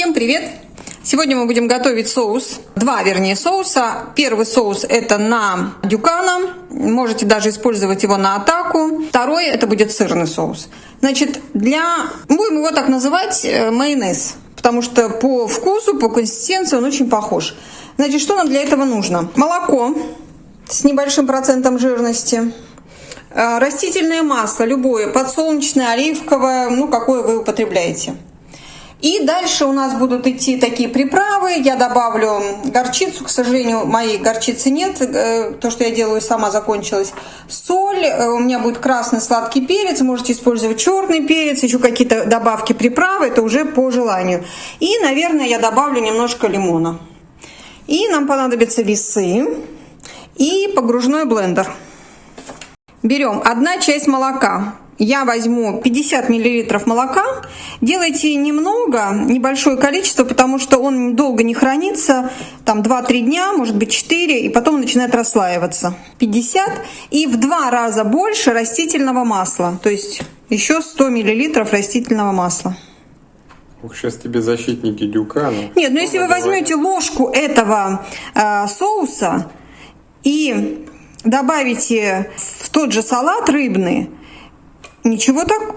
Всем привет! Сегодня мы будем готовить соус. Два, вернее, соуса. Первый соус это на дюкана. Можете даже использовать его на атаку. Второй это будет сырный соус. Значит, для... Будем его так называть э, майонез. Потому что по вкусу, по консистенции он очень похож. Значит, что нам для этого нужно? Молоко с небольшим процентом жирности. Э, растительное масло, любое, подсолнечное, оливковое, ну, какое вы употребляете. И дальше у нас будут идти такие приправы. Я добавлю горчицу. К сожалению, моей горчицы нет. Э, то, что я делаю, сама закончилась. Соль. Э, у меня будет красный сладкий перец. Можете использовать черный перец. Еще какие-то добавки приправы. Это уже по желанию. И, наверное, я добавлю немножко лимона. И нам понадобятся весы и погружной блендер. Берем одна часть молока я возьму 50 миллилитров молока. Делайте немного, небольшое количество, потому что он долго не хранится, там 2-3 дня, может быть 4, и потом начинает расслаиваться. 50 и в два раза больше растительного масла, то есть еще 100 миллилитров растительного масла. Ух, сейчас тебе защитники дюка. Ну, Нет, ну если вы возьмете ложку этого э, соуса и добавите в тот же салат рыбный, Ничего так,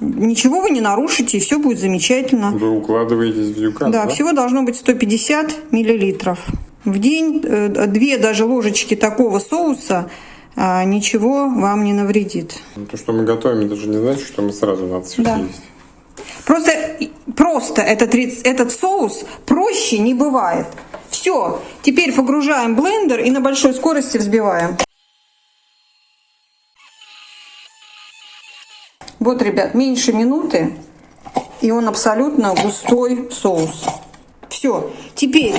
ничего вы не нарушите, и все будет замечательно. Вы укладываетесь в дюкан, да? Да, всего должно быть 150 миллилитров. В день э, две даже ложечки такого соуса а, ничего вам не навредит. Ну, то, что мы готовим, это же не значит, что мы сразу надо все да. съесть. Просто, просто этот, этот соус проще не бывает. Все, теперь погружаем блендер и на большой скорости взбиваем. Вот, ребят, меньше минуты, и он абсолютно густой соус. Все. Теперь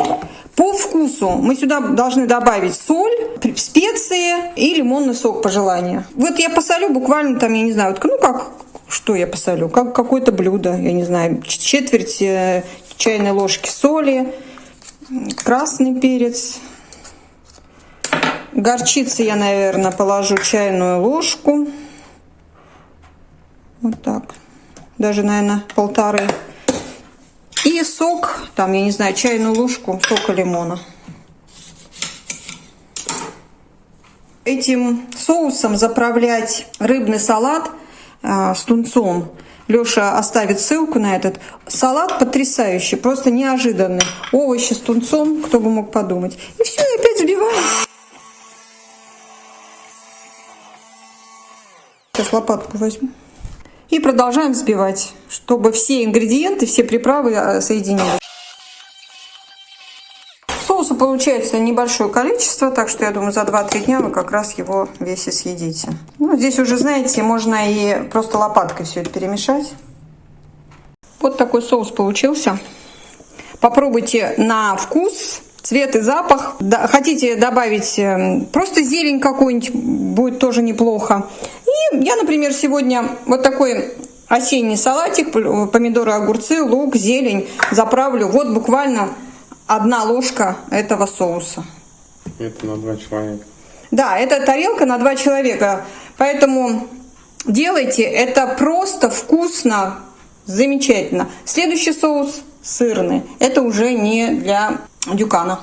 по вкусу мы сюда должны добавить соль, специи и лимонный сок по желанию. Вот я посолю буквально там, я не знаю, ну как, что я посолю? Как какое-то блюдо, я не знаю, четверть э, чайной ложки соли, красный перец. Горчицы я, наверное, положу чайную ложку. Вот так. Даже, наверное, полторы. И сок, там, я не знаю, чайную ложку сока лимона. Этим соусом заправлять рыбный салат э, с тунцом. Леша оставит ссылку на этот. Салат потрясающий, просто неожиданный. Овощи с тунцом, кто бы мог подумать. И все, опять взбиваем. Сейчас лопатку возьму. И продолжаем взбивать, чтобы все ингредиенты, все приправы э, соединились. Соуса получается небольшое количество, так что я думаю, за 2-3 дня вы как раз его весь и съедите. Ну, здесь уже, знаете, можно и просто лопаткой все это перемешать. Вот такой соус получился. Попробуйте на вкус цвет и запах. Хотите добавить э, просто зелень какую-нибудь, будет тоже неплохо. И я, например, сегодня вот такой осенний салатик, помидоры, огурцы, лук, зелень заправлю. Вот буквально одна ложка этого соуса. Это на два человека. Да, это тарелка на два человека. Поэтому делайте, это просто вкусно, замечательно. Следующий соус сырный. Это уже не для дюкана.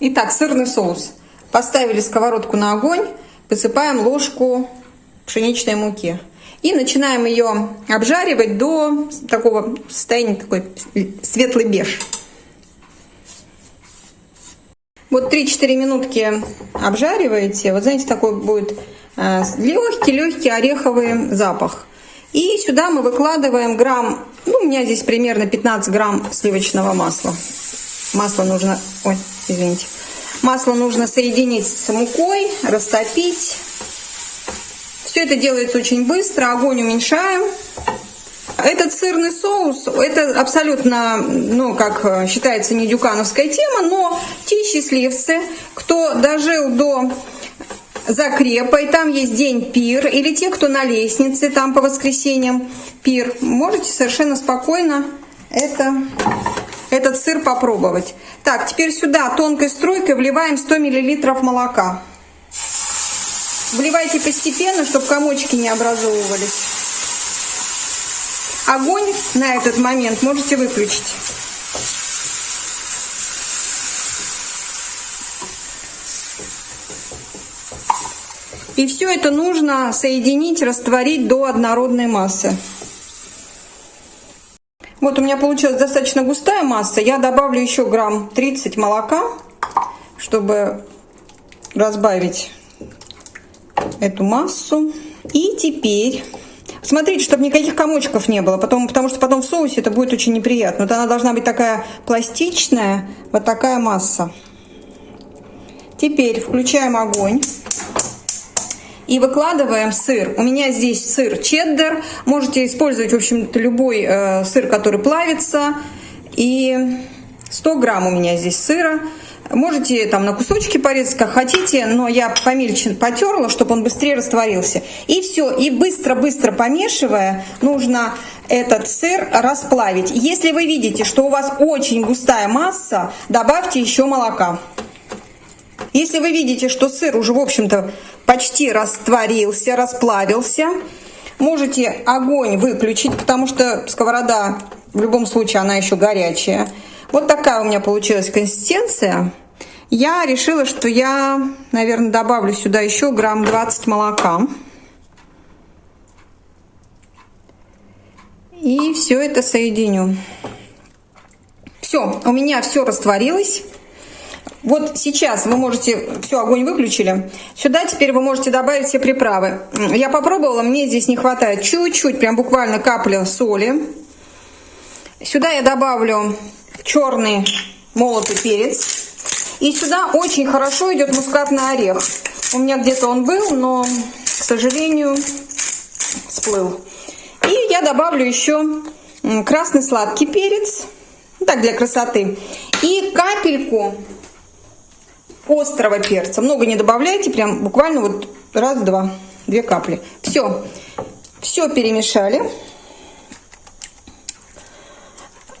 Итак, сырный соус. Поставили сковородку на огонь, посыпаем ложку пшеничной муки. И начинаем ее обжаривать до такого состояния, такой светлый беж. Вот 3-4 минутки обжариваете. Вот знаете, такой будет легкий-легкий ореховый запах. И сюда мы выкладываем грамм, ну, у меня здесь примерно 15 грамм сливочного масла. Масло нужно, ой, извините. Масло нужно соединить с мукой, растопить. Это делается очень быстро, огонь уменьшаем. Этот сырный соус, это абсолютно, ну, как считается, не дюкановская тема, но те счастливцы, кто дожил до закрепа, и там есть день пир, или те, кто на лестнице, там по воскресеньям пир, можете совершенно спокойно это этот сыр попробовать. Так, теперь сюда тонкой струйкой вливаем 100 мл молока. Вливайте постепенно, чтобы комочки не образовывались. огонь на этот момент можете выключить. И все это нужно соединить, растворить до однородной массы. Вот у меня получилась достаточно густая масса. Я добавлю еще грамм 30 молока, чтобы разбавить эту массу. И теперь смотрите, чтобы никаких комочков не было, потому, потому что потом в соусе это будет очень неприятно. Вот она должна быть такая пластичная, вот такая масса. Теперь включаем огонь и выкладываем сыр. У меня здесь сыр чеддер. Можете использовать, в общем-то, любой э, сыр, который плавится. И 100 грамм у меня здесь сыра. Можете там на кусочки порезать, как хотите, но я помельче потерла, чтобы он быстрее растворился. И все, и быстро-быстро помешивая, нужно этот сыр расплавить. Если вы видите, что у вас очень густая масса, добавьте еще молока. Если вы видите, что сыр уже, в общем-то, почти растворился, расплавился, можете огонь выключить, потому что сковорода в любом случае она еще горячая. Вот такая у меня получилась консистенция. Я решила, что я, наверное, добавлю сюда еще грамм 20 молока. И все это соединю. Все, у меня все растворилось. Вот сейчас вы можете, все, огонь выключили. Сюда теперь вы можете добавить все приправы. Я попробовала, мне здесь не хватает чуть-чуть, прям буквально капля соли. Сюда я добавлю черный молотый перец. И сюда очень хорошо идет мускатный орех. У меня где-то он был, но, к сожалению, всплыл. И я добавлю еще красный сладкий перец. Так, для красоты. И капельку острого перца. Много не добавляйте, прям буквально вот раз-два, две капли. Все, все перемешали.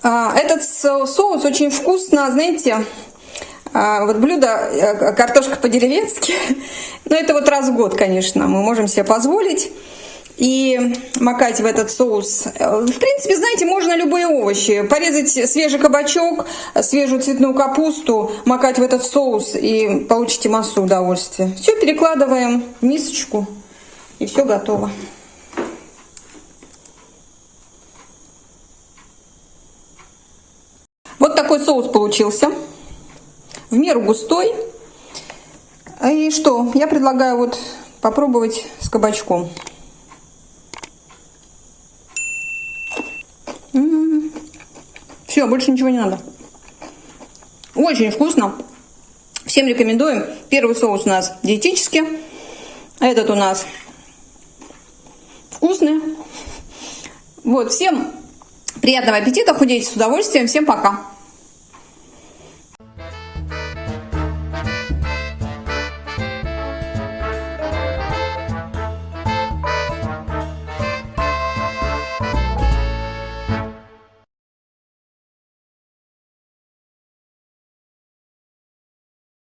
Этот соус очень вкусно, знаете, а, вот блюдо э, картошка по-деревенски, но это вот раз в год, конечно, мы можем себе позволить и макать в этот соус. В принципе, знаете, можно любые овощи. Порезать свежий кабачок, свежую цветную капусту, макать в этот соус и получите массу удовольствия. Все перекладываем в мисочку и все готово. Вот такой соус получился. В меру густой. И что? Я предлагаю вот попробовать с кабачком. Все, больше ничего не надо. Очень вкусно. Всем рекомендуем. Первый соус у нас диетический. Этот у нас вкусный. Вот, всем приятного аппетита, худейте с удовольствием. Всем пока.